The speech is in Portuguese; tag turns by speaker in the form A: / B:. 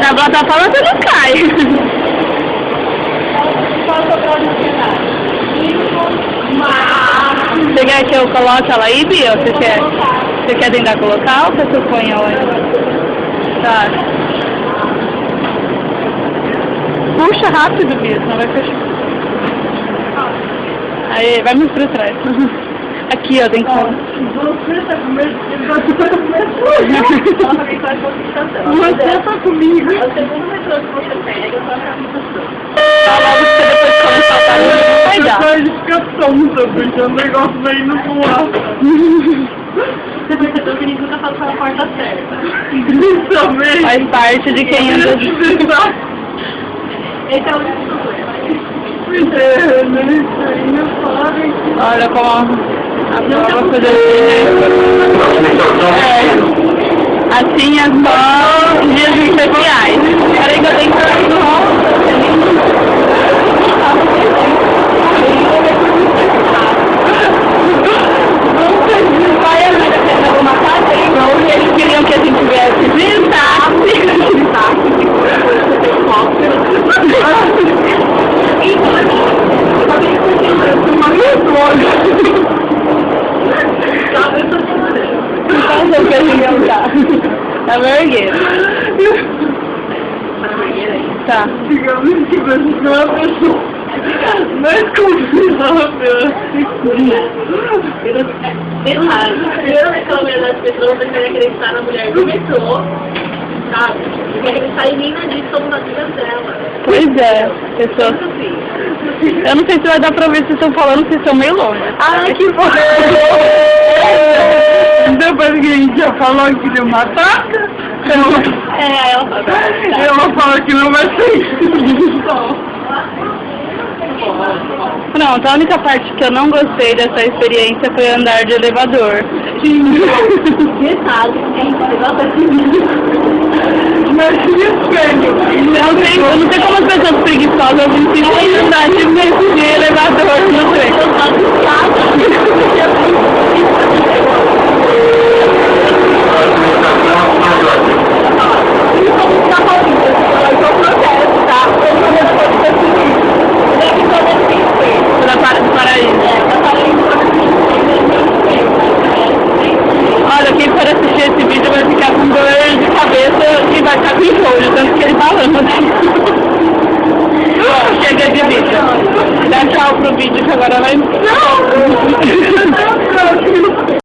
A: Na plataforma você não cai. Você quer que eu coloque ela aí, Bia? Você quer, você quer tentar colocar ou eu ponho ela aí? Tá. Puxa rápido, Bia, senão vai fechar. Aí, vai mais pra trás. Aqui, ó, tem que...
B: Você tá? Você tá? Você tá comigo.
C: É o segundo metrô que você pega, só pra aplicação.
A: Tá logo que você depois começar a não vai dar.
B: Depois fica tonta, porque o negócio vai indo pro ar.
C: Você percebeu que a nunca passou pela porta certa.
B: Também.
A: Faz parte de quem anda...
C: Esse é o único problema.
A: Olha como a prova coisa É. Assim é só dias especiais. Peraí que eu tenho que sair do Vai vida que eu usar. Tá.
B: Digamos que você é uma pessoa mais confiável.
C: Errado. Primeiro reclame das pessoas, você vai acreditar na mulher do metrô, sabe? Não quer acreditar em mim, não diz somos amigas dela.
A: Pois é,
C: assim.
A: Eu não sei se vai dar pra ver se estão falando, se estão meio longe.
B: Ah, que bom! Já falou que deu matar,
C: É, aí ela fala.
B: ela fala que não vai ser isso.
A: Pronto, a única parte que eu não gostei dessa experiência foi andar de elevador.
C: Detalhe, gente levanta assim.
B: Mas que espelho!
A: Não sei, eu não sei como as pessoas preguiçosas insistem em andar de, de elevador, não sei. pinches agarraban.
B: ¡No!